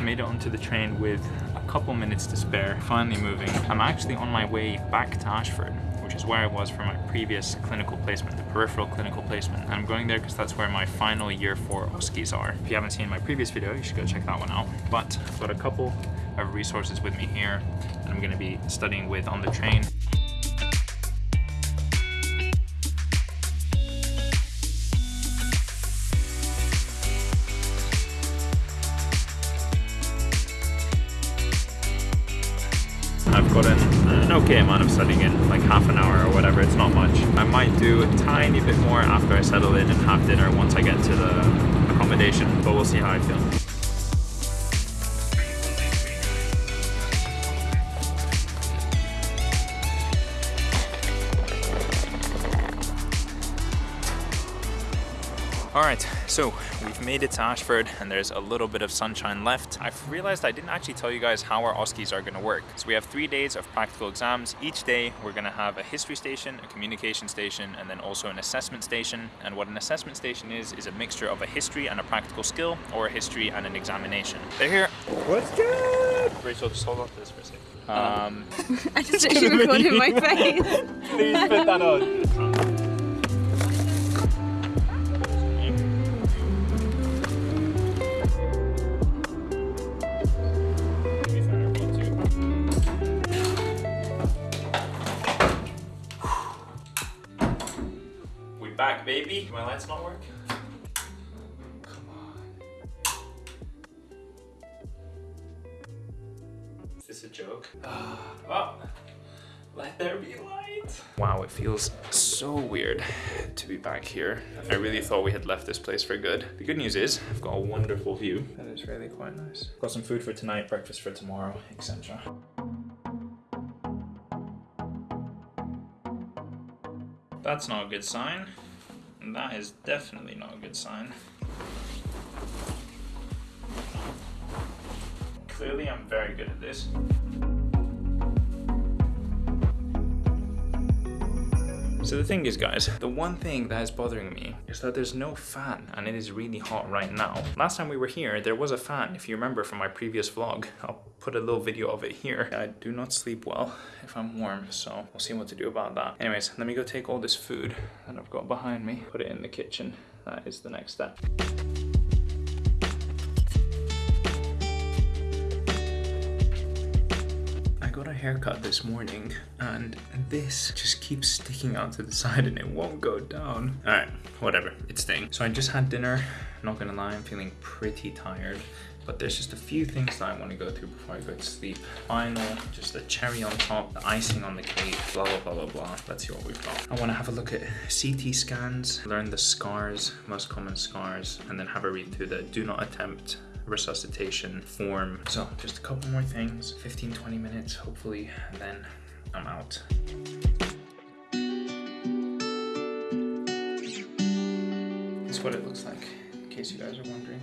Made it onto the train with a couple minutes to spare, finally moving. I'm actually on my way back to Ashford, which is where I was for my previous clinical placement, the peripheral clinical placement. And I'm going there because that's where my final year four OSCEs are. If you haven't seen my previous video, you should go check that one out. But I've got a couple of resources with me here and I'm gonna be studying with on the train. An, an okay amount of studying in, like half an hour or whatever, it's not much. I might do a tiny bit more after I settle in and have dinner once I get to the accommodation, but we'll see how I feel. Alright, so we've made it to Ashford and there's a little bit of sunshine left. I've realized I didn't actually tell you guys how our OSCEs are going to work. So we have three days of practical exams. Each day we're going to have a history station, a communication station, and then also an assessment station. And what an assessment station is, is a mixture of a history and a practical skill or a history and an examination. They're here. What's good? Rachel, just hold on to this for a second. Um, I just actually recorded my face. please put that on. Baby. My lights not work. Come on. Is this a joke? oh, let there be light. Wow, it feels so weird to be back here. I really thought we had left this place for good. The good news is I've got a wonderful view. That is really quite nice. Got some food for tonight, breakfast for tomorrow, etc. That's not a good sign. And that is definitely not a good sign. Clearly I'm very good at this. So the thing is guys, the one thing that is bothering me is that there's no fan and it is really hot right now. Last time we were here, there was a fan, if you remember from my previous vlog. I'll put a little video of it here. I do not sleep well if I'm warm, so we'll see what to do about that. Anyways, let me go take all this food that I've got behind me, put it in the kitchen. That is the next step. I got a haircut this morning and this just keeps sticking out to the side and it won't go down. All right, whatever, it's staying. So I just had dinner, not gonna lie, I'm feeling pretty tired but there's just a few things that I want to go through before I go to sleep. Final, just the cherry on top, the icing on the cake, blah, blah, blah, blah, blah. Let's see what we've got. I want to have a look at CT scans, learn the scars, most common scars, and then have a read through the do not attempt resuscitation form. So just a couple more things, 15, 20 minutes, hopefully, and then I'm out. This is what it looks like, in case you guys are wondering.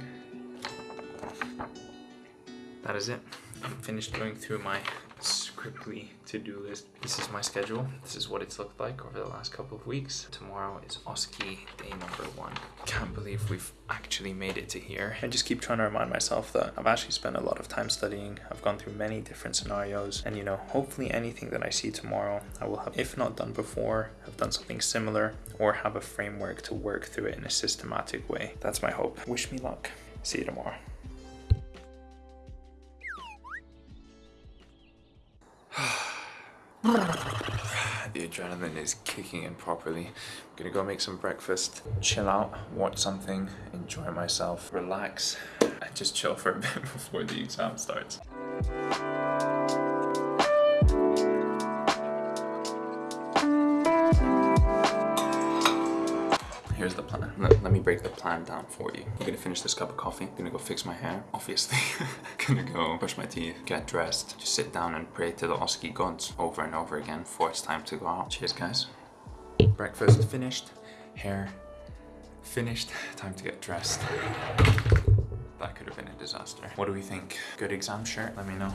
That is it. I'm finished going through my scriptly to-do list. This is my schedule. This is what it's looked like over the last couple of weeks. Tomorrow is OSCE day number one. Can't believe we've actually made it to here. I just keep trying to remind myself that I've actually spent a lot of time studying. I've gone through many different scenarios and you know, hopefully anything that I see tomorrow, I will have, if not done before, have done something similar or have a framework to work through it in a systematic way. That's my hope. Wish me luck. See you tomorrow. the adrenaline is kicking in properly. I'm gonna go make some breakfast, chill out, watch something, enjoy myself, relax, and just chill for a bit before the exam starts. Plan. Let, let me break the plan down for you. I'm gonna finish this cup of coffee. I'm gonna go fix my hair, obviously. gonna go brush my teeth, get dressed, just sit down and pray to the OSCE gods over and over again before it's time to go out. Cheers, guys. Breakfast finished, hair finished, time to get dressed. That could have been a disaster. What do we think? Good exam shirt? Let me know.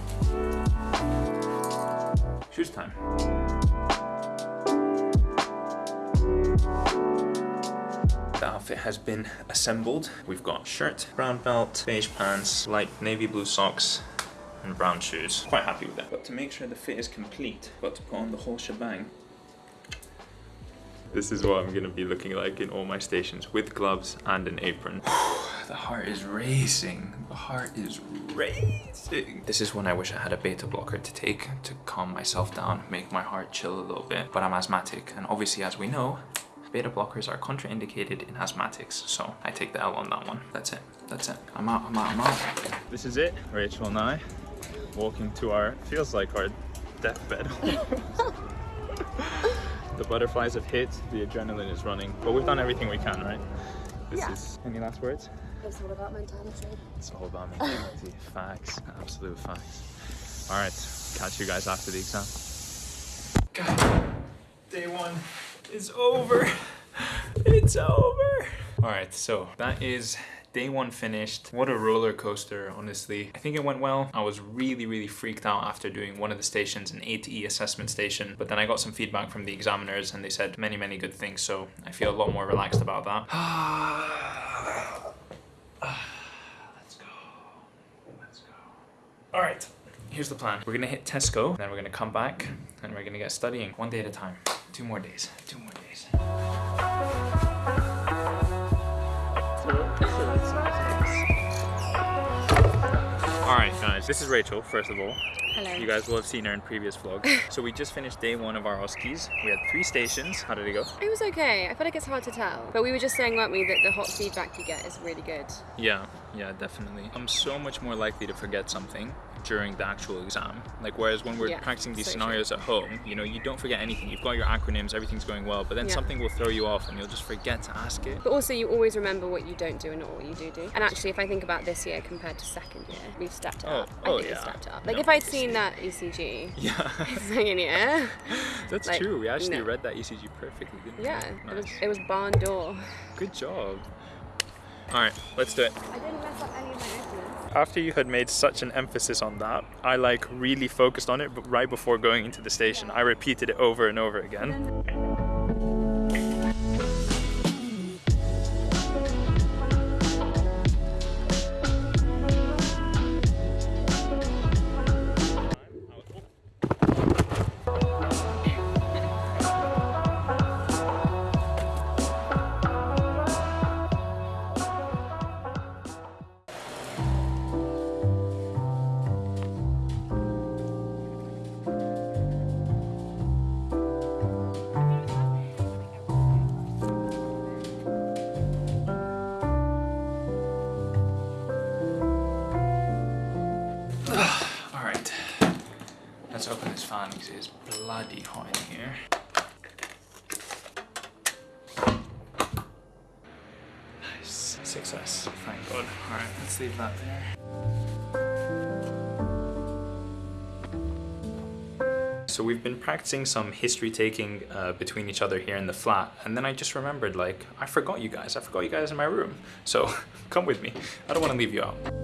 Shoes time. The outfit has been assembled. We've got shirt, brown belt, beige pants, light navy blue socks, and brown shoes. Quite happy with that. But to make sure the fit is complete, got to put on the whole shebang. This is what I'm gonna be looking like in all my stations with gloves and an apron. the heart is racing. The heart is racing. This is when I wish I had a beta blocker to take to calm myself down, make my heart chill a little bit. But I'm asthmatic, and obviously, as we know, beta blockers are contraindicated in asthmatics. So I take the L on that one. That's it. That's it. I'm out. I'm out. I'm out. This is it. Rachel and I walking to our feels like our deathbed. the butterflies have hit, the adrenaline is running, but we've done everything we can, right? This Yeah. is any last words? It's all about mentality. It's all about mentality. facts, absolute facts. All right, catch you guys after the exam. God, day one is over. It's over. All right, so that is day one finished. What a roller coaster, honestly. I think it went well. I was really, really freaked out after doing one of the stations, an ATE assessment station, but then I got some feedback from the examiners and they said many, many good things, so I feel a lot more relaxed about that. Let's go. Let's go. All right, here's the plan. We're gonna hit Tesco, then we're gonna come back, and we're gonna get studying one day at a time. Two more days. Two more days. All right, guys. This is Rachel. First of all, Hello. you guys will have seen her in previous vlogs. so we just finished day one of our OSCEs. We had three stations. How did it go? It was okay. I feel like it's hard to tell. But we were just saying, weren't we, that the hot feedback you get is really good. Yeah, yeah, definitely. I'm so much more likely to forget something during the actual exam. Like whereas when we're Yeah, practicing these so true. scenarios at home, you know, you don't forget anything. You've got your acronyms, everything's going well, but then Yeah. something will throw you off and you'll just forget to ask it. But also, you always remember what you don't do and not what you do do. And actually, if I think about this year compared to second year, we've stepped it Oh, up. I oh, think yeah. we've stepped it up. Like No, if I'd seen that ECG Yeah, second year, that's Like, true. We actually no. read that ECG perfectly, didn't we? yeah, it was it was barn door. Good job. All right, let's do it. I didn't mess up any of my openers. After you had made such an emphasis on that, I like really focused on it, but right before going into the station, I repeated it over and over again. Success! Thank God. Alright, let's leave that there. So we've been practicing some history taking uh, between each other here in the flat and then I just remembered like, I forgot you guys, I forgot you guys in my room. So come with me, I don't want to leave you out.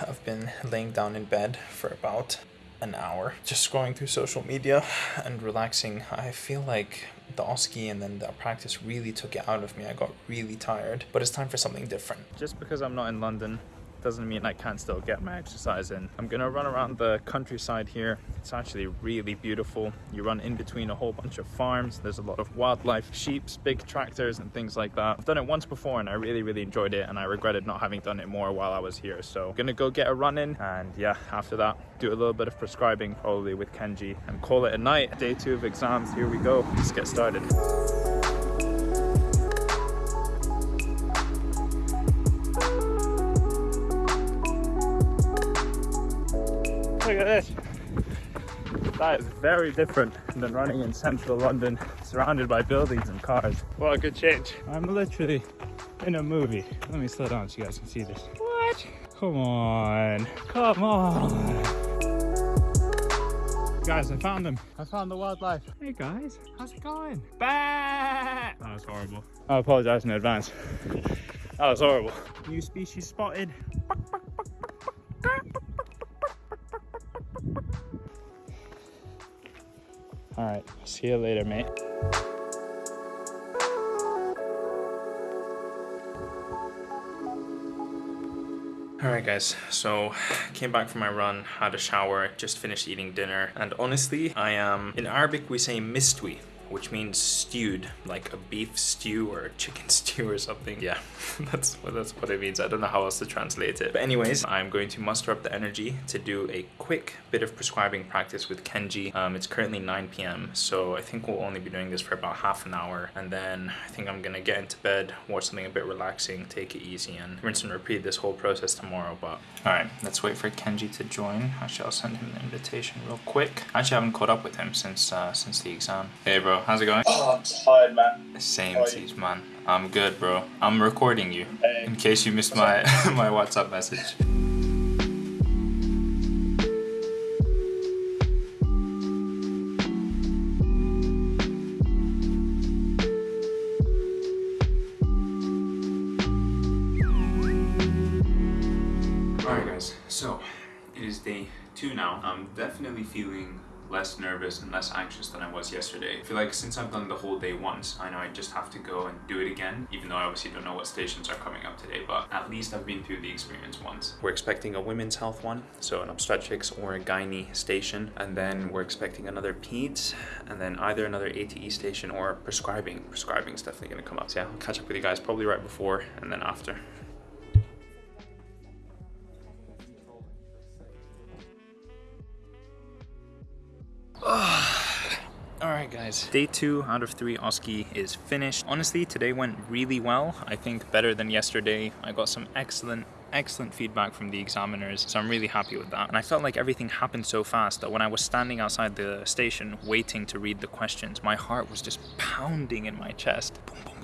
I've been laying down in bed for about an hour, just scrolling through social media and relaxing. I feel like the OSCE and then the practice really took it out of me. I got really tired, but it's time for something different. Just because I'm not in London doesn't mean I can't still get my exercise in. I'm gonna run around the countryside here. It's actually really beautiful. You run in between a whole bunch of farms. There's a lot of wildlife, sheep, big tractors and things like that. I've done it once before and I really, really enjoyed it and I regretted not having done it more while I was here. So gonna go get a run in and yeah, after that, do a little bit of prescribing probably with Kenji and call it a night. Day two of exams, here we go. Let's get started. Look at this. That is very different than running in central London, surrounded by buildings and cars. What a good change. I'm literally in a movie. Let me slow down so you guys can see this. What? Come on. Come on. Guys, I found them. I found the wildlife. Hey guys, how's it going? Bah! That was horrible. I apologize in advance. That was horrible. New species spotted. All right, see you later, mate. All right guys, so came back from my run, had a shower, just finished eating dinner, and honestly, I am, in Arabic we say mistwi, which means stewed, like a beef stew or a chicken stew or something. Yeah, that's what that's what it means. I don't know how else to translate it. But anyways, I'm going to muster up the energy to do a quick bit of prescribing practice with Kenji. Um, it's currently 9 p.m., so I think we'll only be doing this for about half an hour, and then I think I'm gonna get into bed, watch something a bit relaxing, take it easy, and rinse and repeat this whole process tomorrow. But all right, let's wait for Kenji to join. Actually, I'll send him the invitation real quick. Actually, I haven't caught up with him since uh, since the exam. Hey, bro. How's it going? Oh, I'm tired, man. Same tease, man. I'm good, bro. I'm recording you. Hey. In case you missed my my WhatsApp message. Alright guys, so it is day two now. I'm definitely feeling less nervous and less anxious than I was yesterday. I feel like since I've done the whole day once, I know I just have to go and do it again, even though I obviously don't know what stations are coming up today, but at least I've been through the experience once. We're expecting a women's health one, so an obstetrics or a gynae station, and then we're expecting another peds, and then either another ATE station or prescribing. Prescribing is definitely gonna come up. So yeah, I'll catch up with you guys probably right before and then after. Alright guys, day two out of three OSCE is finished. Honestly, today went really well. I think better than yesterday. I got some excellent excellent feedback from the examiners so I'm really happy with that and I felt like everything happened so fast that when I was standing outside the station waiting to read the questions my heart was just pounding in my chest boom boom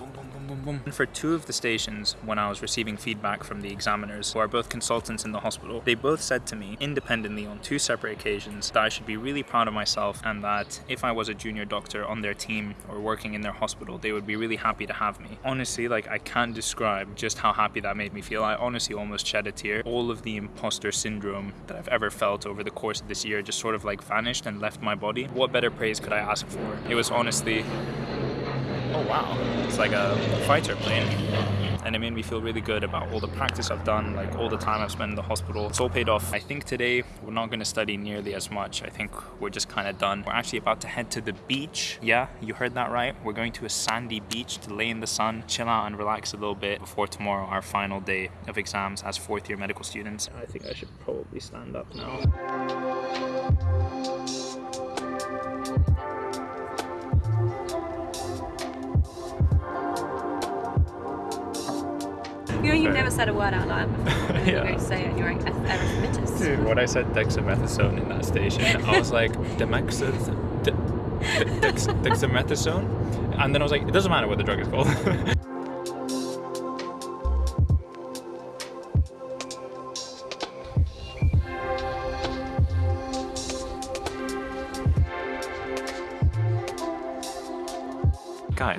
boom boom and for two of the stations when I was receiving feedback from the examiners who are both consultants in the hospital they both said to me independently on two separate occasions that I should be really proud of myself and that if I was a junior doctor on their team or working in their hospital they would be really happy to have me. Honestly like I can't describe just how happy that made me feel. I honestly almost shed a tear. All of the imposter syndrome that I've ever felt over the course of this year just sort of like vanished and left my body. What better praise could I ask for? It was honestly oh wow it's like a fighter plane and it made me feel really good about all the practice I've done, like all the time I've spent in the hospital. It's all paid off. I think today we're not going to study nearly as much. I think we're just kind of done. We're actually about to head to the beach. Yeah, you heard that right. We're going to a sandy beach to lay in the sun, chill out and relax a little bit before tomorrow, our final day of exams as fourth year medical students. I think I should probably stand up now. You know, you've never said a word out loud before. You're Yeah. going to say it and you're like, erythematous. Dude, when I said dexamethasone in that station, I was like, dexamethasone? De- de- dex- dexamethasone? And then I was like, it doesn't matter what the drug is called.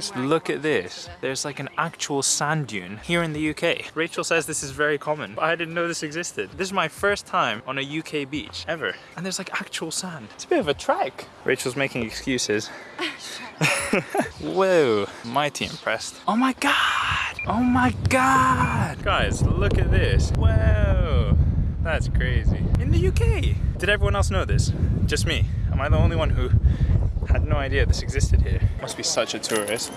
Guys, look at this. There's like an actual sand dune here in the UK. Rachel says this is very common, I didn't know this existed. This is my first time on a UK beach ever. And there's like actual sand. It's a bit of a trek. Rachel's making excuses. Whoa, mighty impressed. Oh my god! Oh my god! Guys, look at this. Whoa, that's crazy. In the UK! Did everyone else know this? Just me? Am I the only one who had no idea this existed here? Must be such a tourist.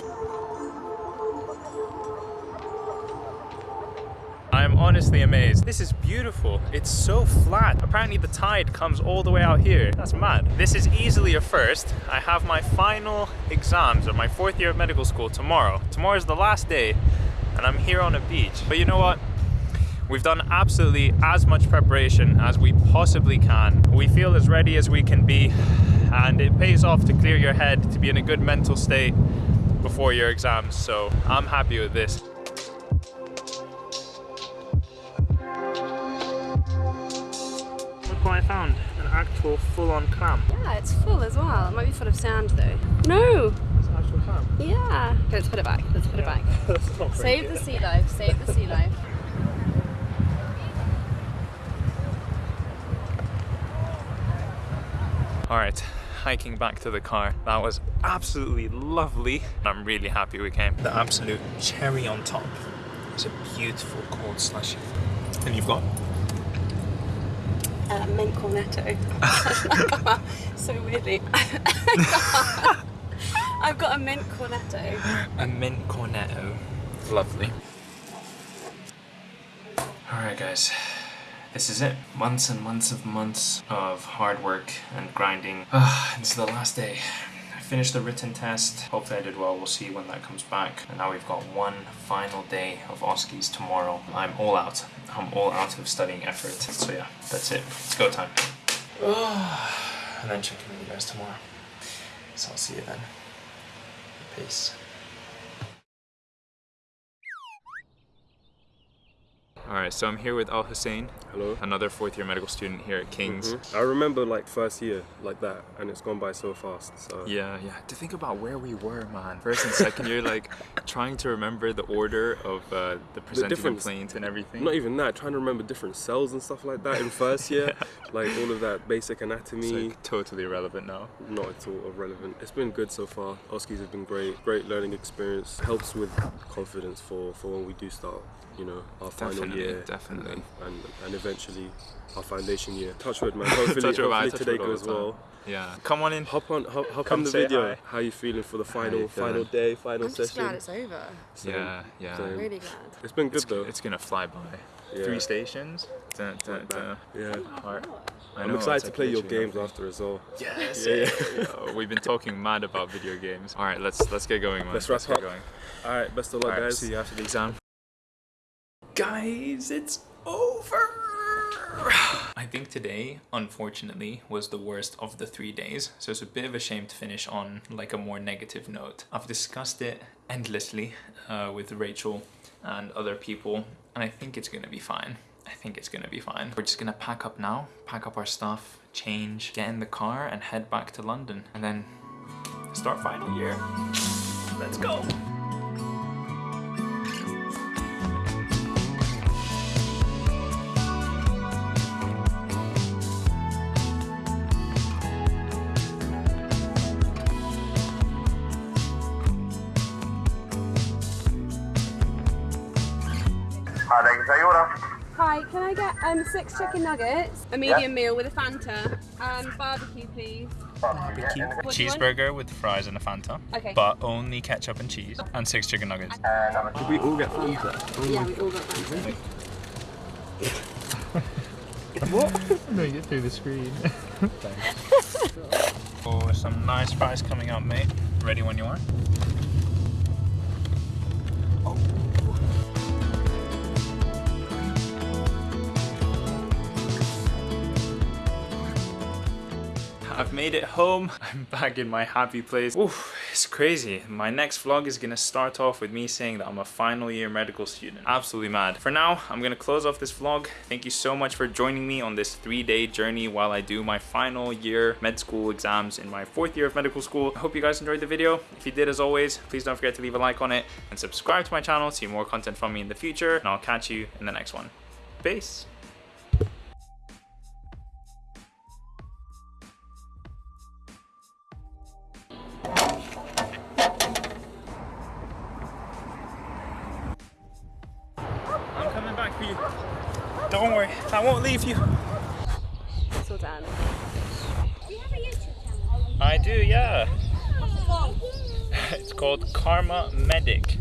I'm honestly amazed. This is beautiful. It's so flat. Apparently the tide comes all the way out here. That's mad. This is easily a first. I have my final exams of my fourth year of medical school tomorrow. Tomorrow is the last day and I'm here on a beach. But you know what? We've done absolutely as much preparation as we possibly can. We feel as ready as we can be and it pays off to clear your head, to be in a good mental state before your exams. So I'm happy with this. Look what I found, an actual full-on clam. Yeah, it's full as well. It might be full of sand though. No! It's an actual clam. Yeah. Okay, let's put it back. Let's put it back. That's not very Save the sea life. Save the sea life. All right, hiking back to the car. That was absolutely lovely. I'm really happy we came. The absolute cherry on top is a beautiful cold slushy. And you've got Uh, mint cornetto. so weirdly. I've got a mint cornetto. a mint cornetto. Lovely. Alright guys, this is it. Months and months of months of hard work and grinding. Ah, this is the last day. I finished the written test. Hopefully I did well. We'll see when that comes back. And now we've got one final day of OSCEs tomorrow. I'm all out. I'm all out of studying effort. So yeah, that's it. It's go time. and then check in with you guys tomorrow. So I'll see you then. Peace. Alright, so I'm here with Al Hussein, Hello. another fourth year medical student here at King's. I remember like first year like that, and it's gone by so fast. So Yeah, yeah. To think about where we were, man. First and second year, like trying to remember the order of uh, the presenting complaint and everything. not even that. Trying to remember different cells and stuff like that in first year, like all of that basic it's anatomy. like totally irrelevant now. Not at all irrelevant. It's been good so far. OSCEs have been great. Great learning experience. Helps with confidence for, for when we do start, you know, our final Definitely, year. definitely. And, and, and eventually our foundation year. Touch wood, man. Hopefully, Touch hopefully touch today wood goes well. Yeah. Come on in. Hop on, hop, hop Come on the video. hi. How you feeling for the final, final day, final I'm just session? glad it's over. Same, Yeah, yeah. same. Really glad. It's been good It's, though. it's gonna fly by. Yeah. Three stations. Dun, dun, Like dun. Yeah. Heart. Oh I I'm know, excited to play your games nothing. after as well. Yes. Yeah, yeah. Oh, we've been talking mad about video games. All right, let's let's get going, man. Let's wrap get up. going. All right, best of luck, All right, guys. see you after the exam. Guys, it's over. I think today, unfortunately, was the worst of the three days, so it's a bit of a shame to finish on like a more negative note. I've discussed it endlessly uh, with Rachel and other people, and I think it's gonna be fine. I think it's gonna be fine. We're just gonna pack up now, pack up our stuff, change, get in the car, and head back to London, and then start final year. Let's go. Um six chicken nuggets, a medium meal with a Fanta, and barbecue please. Barbecue. What do you want? Cheeseburger with fries and a Fanta. Okay. But only ketchup and cheese. And six chicken nuggets. Did we all get Fanta? Yeah, we all got Fanta. No, you get through the screen. oh, some nice fries coming up, mate. Ready when you are. I've made it home. I'm back in my happy place. Oof, it's crazy. My next vlog is gonna start off with me saying that I'm a final year medical student. Absolutely mad. For now, I'm gonna close off this vlog. Thank you so much for joining me on this three day journey while I do my final year med school exams in my fourth year of medical school. I hope you guys enjoyed the video. If you did, as always, please don't forget to leave a like on it and subscribe to my channel to see more content from me in the future. And I'll catch you in the next one. Peace. I you. It's all. Do you have a YouTube channel? I do, yeah. It's called Kharma Medic.